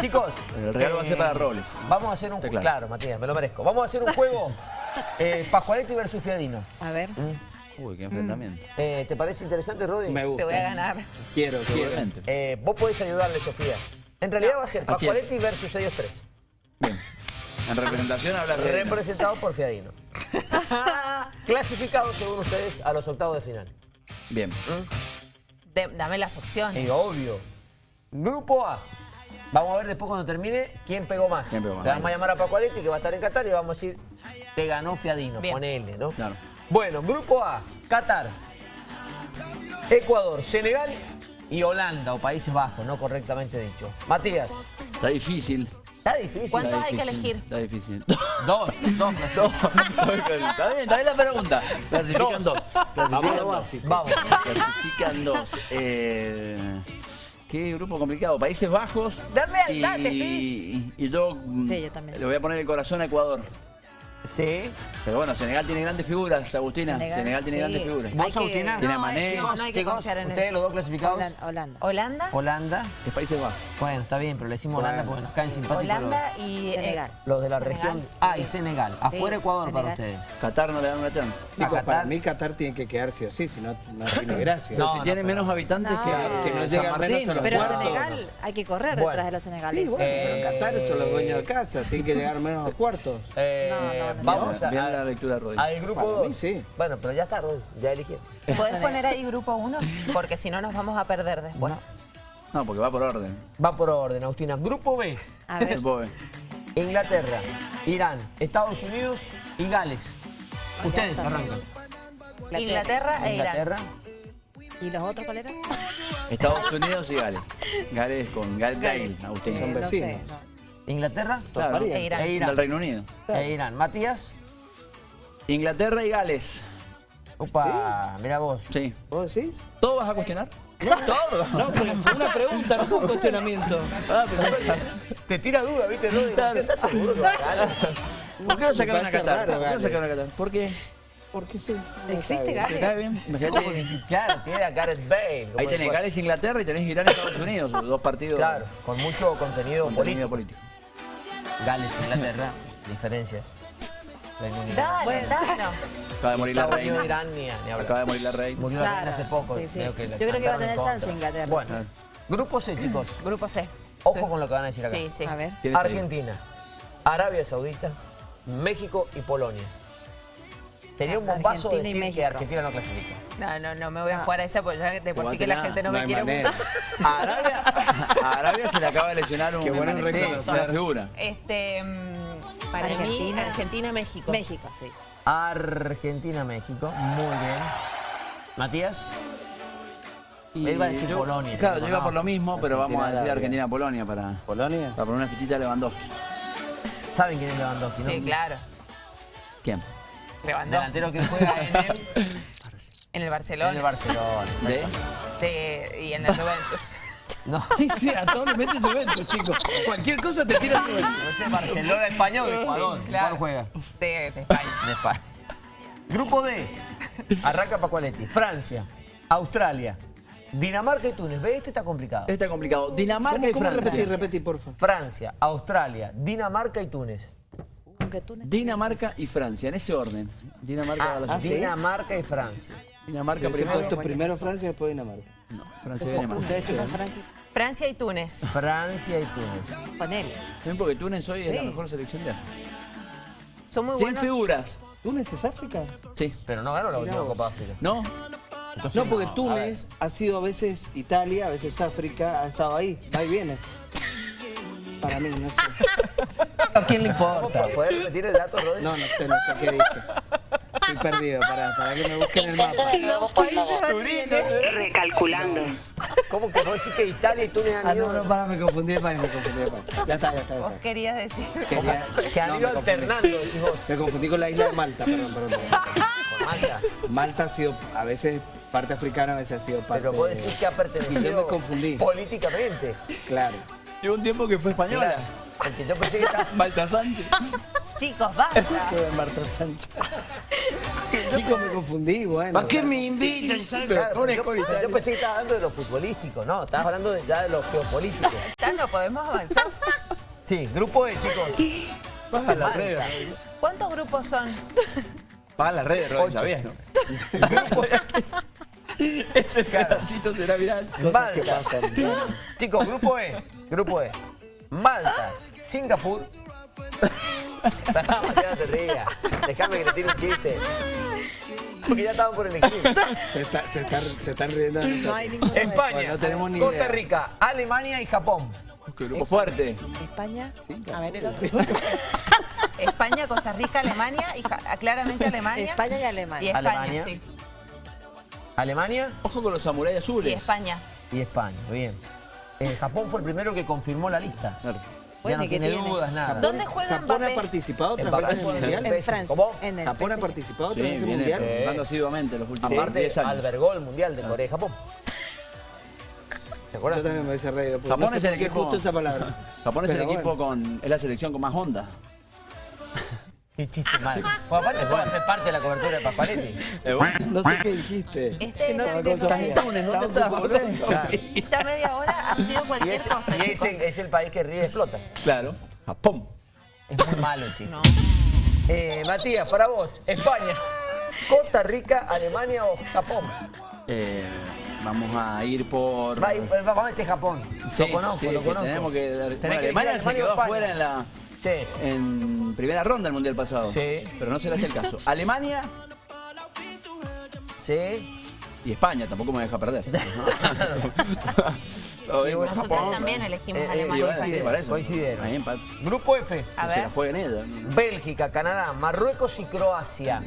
Chicos. El regalo va a ser para Robles. Vamos a hacer un juego. Claro. Matías, me lo merezco. Vamos a hacer un juego eh, Pascualetti versus Fiadino. A ver. Uy, qué enfrentamiento. Eh, ¿Te parece interesante, Rodi? Me gusta. Te voy a ganar. Quiero, quiero. Seguramente. Eh, vos podés ayudarle, Sofía. En realidad va a ser. Pascualetti versus ellos tres. Bien. En representación habla de... Representado por Fiadino. Clasificados, según ustedes, a los octavos de final. Bien. De- dame las opciones. Y obvio. Grupo A. Vamos a ver después cuando termine quién pegó más. ¿Quién pegó más? Le vamos a llamar a Pascualetti que va a estar en Qatar y vamos a decir, te ganó Fiadino, Bien. ponele, ¿no? Claro. Bueno, grupo A, Qatar, Ecuador, Senegal y Holanda o Países Bajos, no correctamente dicho. Matías, Está difícil. está difícil. ¿Cuántos Está hay que elegir? Está difícil. Dos, dos. está bien, está bien la pregunta. Clasifican dos. Clasifican lo dos. Vamos. Clasifican dos. Eh, qué grupo complicado. Países Bajos. Dame al y, y, yo, Sí, yo también. le voy a poner el corazón a Ecuador. Sí. Pero bueno, Senegal tiene grandes figuras, Agustina. Senegal, Senegal, tiene sí. grandes figuras. ¿Vos, Agustina? Tiene a No, Mané. no, no hay que Chicos, confiar en ustedes los dos clasificados. Holanda. Holanda. ¿Holanda? Holanda. Es Países Bajos. Bueno, está bien, pero le decimos Holanda porque nos caen simpáticos Holanda y... Senegal. los, los de la Senegal. región. Ah, y Senegal. Afuera Sí, Ecuador para ustedes. Qatar no le dan una chance. Chicos, Qatar. para mí Qatar tiene que quedar sí o sí, si no, no tiene gracia. No, si tiene pero- menos habitantes No. que, Que no llegan menos a los Pero cuartos. Senegal hay que correr detrás de los Sí, senegaleses. bueno, pero Eh, Qatar son los dueños de casa, tienen que llegar menos a cuartos. Eh, No, no, vamos a, Bien a- la lectura, Rodri. al grupo Para 2. mí sí. Bueno, pero ya está, Rodi, ya eligieron. ¿Puedes poner ahí grupo 1? Porque si no nos vamos a perder después. No, porque va por orden. Va por orden, Agustina. Grupo B. A ver, El Bobe. Inglaterra, Irán, Estados Unidos y Gales. Ustedes arrancan. Inglaterra e Irán. Inglaterra. ¿y los otros cuál eran? Estados Unidos y Gales. Gales con Gal Gale, Agustín. Son No sé, vecinos. No. Inglaterra Claro. E Irán. e Del Irán. Reino Unido. E Irán. Matías. Inglaterra y Gales. Opa, mira vos. Sí. ¿Vos decís? ¿Todo vas a cuestionar? Todo. No, pero fue una pregunta, no fue un cuestionamiento. Ah, Te tira duda, ¿viste? Rodi? ¿Estás seguro? ¿Por qué no sacaron a Qatar? ¿Por qué no sacaron a Qatar? ¿Por qué? Porque sí. ¿Existe ¿Te cae Gales? bien? Sí, Claro, tiene a Gareth Bale. Ahí tenés Gales, Inglaterra y tenés Irán, Estados Unidos. Dos partidos. Claro, con mucho contenido político. contenido político. Gales, Inglaterra, diferencias. Reino Unido. Dale, Bueno. dale. Acaba de morir la reina. Irán, ni, ni. Acaba de morir la reina. Murió la reina hace poco. sí, sí. creo que Yo creo que va a tener chance. Inglaterra, Bueno, grupo C, chicos. Grupo C. Ojo con lo que van a decir acá. Sí, sí. A ver. Argentina, Arabia Saudita, México y Polonia. Sería un bombazo Argentina y que. Argentina no clasifica. No, no, no me voy a jugar a esa porque ya de por sí que la gente no, No me quiere manera. gustar. A Arabia, a Arabia se le acaba de lesionar un Qué bueno reconocer. figura. Este, mm, para mí, Argentina. Argentina, México. México, sí. Argentina, México. Muy bien. Matías. Y Él va a decir yo- Polonia. Claro, yo iba no. por lo mismo, pero vamos a decir. Argentina-Polonia para, ¿Polonia? para poner una fichita de Lewandowski. ¿Saben quién es Lewandowski? no? Sí, claro. ¿Quién? Lewandowski. Delantero que juega en el, En el Barcelona. en el Barcelona. ¿De? y en la Juventus. No, Sí, sí, a todos les mete Juventus, chicos. Cualquier cosa te tira Juventus. Barcelona, España o Ecuador. Claro. ¿Cuál juega? De, de España. De España. Grupo D. Arranca Pacualetti. Francia, Australia, Dinamarca y Túnez. ¿Ves? Este está complicado. Está complicado. Dinamarca ¿Cómo, y cómo Francia. repetí, repetí, porfa? Francia, Australia, Dinamarca y Túnez. Dinamarca y Francia, en ese orden. Dinamarca va a la ah, ¿sí? Dinamarca y Francia. Dinamarca primero. primero Francia, después Dinamarca. No, Francia viene más. Ustedes checan. Francia. Francia y Túnez. Francia y Túnez. Ponele. También porque Túnez hoy es la mejor selección de África. Son muy Sin buenos. figuras. ¿Túnez es África? Sí. Pero no ganó la última. Copa África. ¿No? Entonces, No, porque. Túnez ha sido a veces Italia, a veces África, ha estado ahí, va y viene. Para mí, no sé. ¿A quién le importa? ¿Puedes repetir el dato, Rodri? No, no sé, no sé qué dije. Estoy perdido, para, para que me busquen el mapa. Recalculando. ¿Cómo que vos decís que Italia y Túnez han Ah, ido? no, no, para, me confundí de país, me confundí de país. Ya está, ya está, ya Vos está. querías decir. Quería- Que han ido me confundí. alternando, decís vos. Me confundí con la isla de Malta, perdón, perdón. Con Malta. Malta ha sido, a veces parte africana, a veces ha sido parte... Pero vos decís que ha Sí, pertenecido yo me confundí. políticamente. Claro. Llegó un tiempo que fue española. Claro. Porque yo pensé que estaba... Malta Sánchez. Chicos, basta. Marta Sánchez. Chicos, me confundí, bueno. ¿Para qué me invitan? Claro, yo, yo pensé que estabas hablando de lo futbolístico, no, estabas hablando de- ya de lo geopolítico. Ya no podemos avanzar. Sí, grupo E, chicos. Baja la Malta. red. ¿Cuántos grupos son? Baja la red, Rodri, ¿sabías, no? Este pedacito será viral. Cosas que Malta. pasan. Chicos, grupo E, grupo E. Malta, Singapur. Pará, te rías. Déjame que le tire un chiste. Porque ya estaban por elegir. Se, está- se están, se están riendo No hay España, No tenemos ni Costa idea. Rica, Alemania y Japón. Qué grupo fuerte. España. A ver, el otro. España, Costa Rica, Alemania y ja- claramente Alemania. España y Y Alemania. España, Alemania. sí. Alemania Ojo con los samuráis azules. Y España. y España. Bien. Eh, Japón fue el primero que confirmó la lista. Claro. Ya Bueno, no ¿y qué tiene dudas, nada. ¿Dónde juega Japón ha Mbappé? participado otras Mbappé veces en el Mundial. En Francia. ¿Cómo? En el Japón ha participado Sí, otras veces en el Mundial. jugando asiduamente los últimos Aparte, 10 años. albergó el Mundial de Corea y Japón. ¿Te acuerdas? Yo también me hubiese reído. Japón no sé es el equipo- justo esa palabra. Japón es el Pero equipo bueno. con. Es la selección con más onda. Qué chiste mal. Bueno, aparte puede hacer parte de la cobertura de Papaletti. No sé qué dijiste. Este es Estaba el con de Sofía. Túnez, ¿dónde Estaba estás, ocupado boludo? con Sofía. Esta media hora ha sido Y, cualquier es, cosa, y es, el, es el país que ríe y explota. Claro. Japón. Es muy malo. No. Eh, Matías, para vos, España, Costa Rica, Alemania o Japón. Eh, vamos a ir por. Va, vamos a este Japón. Sí, lo conozco, sí, lo conozco. Tenemos que. Tenés bueno, que Alemania se quedó afuera en la. Sí. En primera ronda del Mundial pasado. Sí. Pero no será este el caso. Alemania Sí. Y España, tampoco me deja perder. Con bueno, Nosotros Japón. también elegimos Eh, eh, Alemania. Sí. Coincidieron. Ahí. Grupo F. A Que se la ver. ellos. Bélgica, Canadá, Marruecos y Croacia.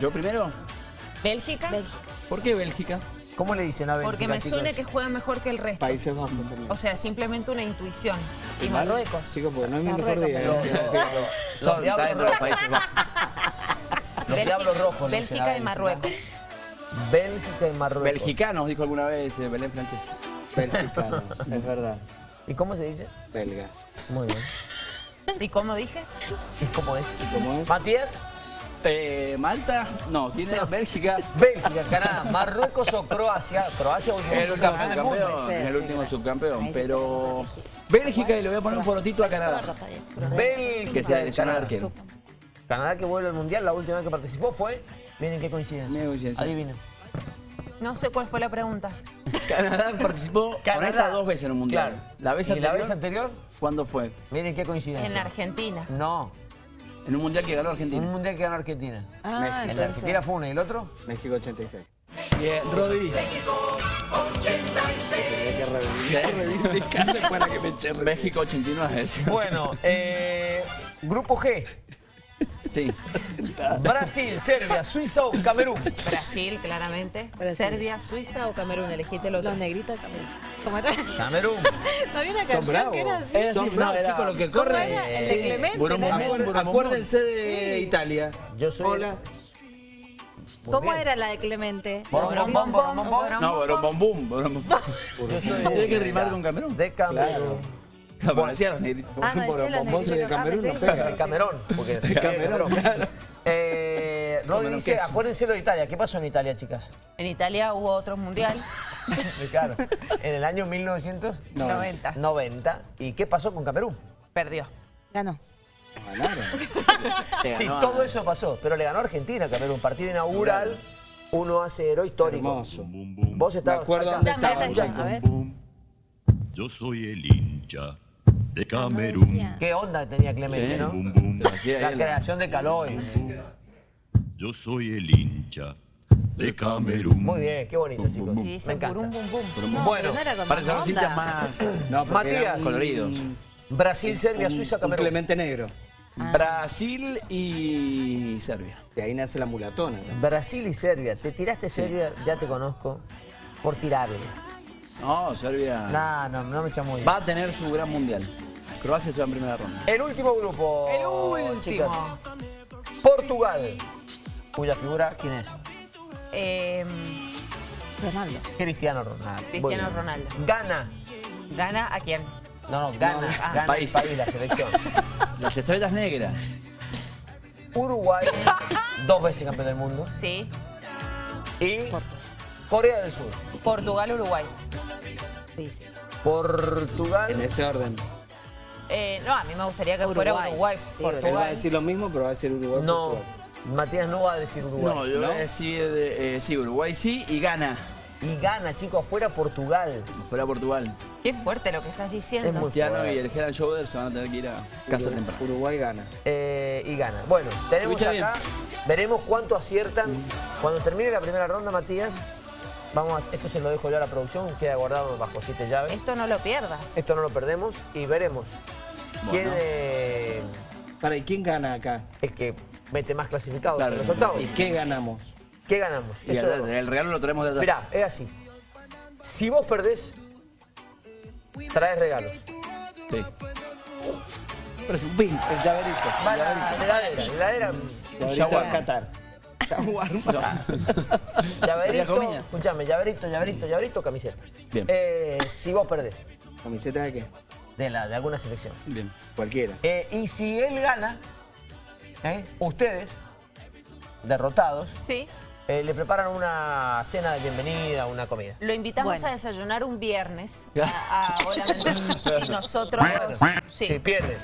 ¿Yo primero? ¿Bélgica? ¿Por qué Bélgica? ¿Cómo le dicen a Bélgica, Porque me chicos? suena que juega mejor que el resto. Países Bajos también. O sea, simplemente una intuición. Marruecos. Chicos, porque no es mi mejor Marruecos, día. Los, diablos está dentro de los rojos. Países Bajos. Los Bélgica- diablos rojos. y. Marruecos. Bélgica y Marruecos. Belgicanos, dijo alguna vez eh, Belén Francés. Belgicanos, es verdad. ¿Y cómo se dice? Belgas. Muy bien. ¿Y cómo dije? ¿Y cómo es? ¿Cómo es? Matías, Eh, Malta, no, tiene Bélgica. Bélgica, Canadá, Marruecos o Croacia. Croacia último El último subcampeón del mundo. subcampeón, Sí, es el sí, último claro. subcampeón, pero Bélgica y le voy a poner un porotito a Canadá. Bélgica, Que se selecciona Canadá. arquero. Canadá que vuelve al Mundial, la última vez que participó fue... Miren qué coincidencia. Miren coincidencia. Adivinen. No sé cuál fue la pregunta. Canadá participó con esta dos veces en un mundial. Claro. La vez ¿Y anterior, la vez anterior? ¿cuándo fue? Miren qué coincidencia. En Argentina. No, En un mundial que ganó un Argentina. mundial que ganó Argentina. Ah, de entonces. Argentina fue uno y el otro. México 86. Bien, Rodri. Tenía que reivindicar- reivindicarle para que me. México 89. sí. Bueno, eh, grupo G. Sí. Brasil, Serbia, Suiza o Camerún. Brasil, claramente. Brasil. Serbia, Suiza o Camerún. Elegiste. Los negritos. ¿Cómo era? Camerún. ¿No había una Son canción que era así? Era Son bravos, no, era- chicos, lo que ¿Cómo corre. era? El de Clemente. Acuer- burum, Acuérdense de Italia. Yo soy- Hola. Muy ¿Cómo bien. era la de Clemente? Bom, bom, bom, bom, bom, bom. No, borom, bom, borom, Tiene que rimar con Camerún. de Camerún. Claro, pero decía los negritos. Ah, no, decía los de. Ah, Camerún, no pega. De Camerón. Porque de Camerún, claro. Eh, Camerún dice, acuérdense lo de Italia. ¿Qué pasó en Italia, chicas? En Italia hubo otro mundial. claro. En el año 1990. 90. ¿Y qué pasó con Camerún? Perdió. Ganó. Ganaron. Sí, todo eso pasó, pero le ganó a Argentina, Camerún. Partido inaugural, 1 a 0, histórico. Hermoso. Vos Me estabas acuerdo acá. dónde. Yo soy el hincha de Camerún. Qué onda tenía Clemente, Sí. ¿no? Bum, bum. La creación de Caloi. Yo soy el hincha de Camerún. Muy bien, qué bonito, chicos. Y Me encanta. burum, bum, bum. No, Bueno, no los más hinchas más No, Matías. coloridos. Brasil, Serbia, un- Suiza, Camerún. Clemente negro. Brasil y Serbia. De ahí nace la mulatona. ¿no? Brasil y Serbia. Te tiraste Serbia, ya te conozco, por tirarle. No, Serbia No, no, no me chamuyo. va a tener su gran mundial. Croacia se va en primera ronda. El último grupo. El último. chicas. Portugal. Cuya figura, ¿quién es? Eh, Ronaldo. Cristiano Ronaldo. Cristiano Muy bien. Ronaldo. Gana. ¿Gana a quién? No, no, gana. ah, gana país. el país, la selección. Las estrellas negras. Uruguay, dos veces campeón del mundo, Sí. y Corea del Sur. Portugal, Uruguay. Portugal, En ese orden. Eh, no, a mí me gustaría que fuera Uruguay. Uruguay. Él va a Portugal. decir lo mismo, pero va a decir Uruguay. no, Portugal. Matías no va a decir Uruguay. No, yo ¿no? voy a decir, eh, sí, Uruguay sí y gana. Y gana, chicos, afuera Portugal. Fuera Portugal. Qué fuerte lo que estás diciendo. Es fuerte. y el Gerard Jover se van a tener que ir a casa Uruguay- temprano. Uruguay gana. Eh, y gana. Bueno, tenemos Escucha acá, veremos cuánto aciertan. Cuando termine la primera ronda, Matías, vamos a, esto se lo dejo yo a la producción, queda guardado bajo siete llaves. Esto no lo pierdas. Esto no lo perdemos y veremos quién eh, Para, ¿y quién gana acá? es que mete más clasificados Claro. en los octavos. ¿Y qué ganamos? ¿Qué ganamos? Y Eso- el, el regalo lo traemos de atrás. Mirá, es así. Si vos perdés, traes regalos. Sí. Pero es un pin, el llaverito. Va a la heladera, heladera, a Qatar. Shawarma. llaverito, comida? escuchame, llaverito, llaverito, llaverito, camiseta. Bien. Eh, si vos perdés, ¿Camiseta de qué? de, la, de alguna selección. Bien. Cualquiera. Eh, y si él gana, ¿eh? ustedes, derrotados, Sí. Eh, le preparan una cena de bienvenida, una comida. Lo invitamos Bueno. a desayunar un viernes. A, si nosotros. Sí. Si ¿eh?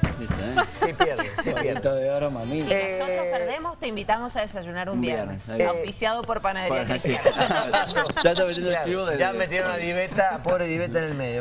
si pierden, si pierden. Cuarto de oro, mami. Si Eh, nosotros perdemos, te invitamos a desayunar un un viernes. Auspiciado por Panadería ya ya metieron a Diveta, pobre Diveta en el medio.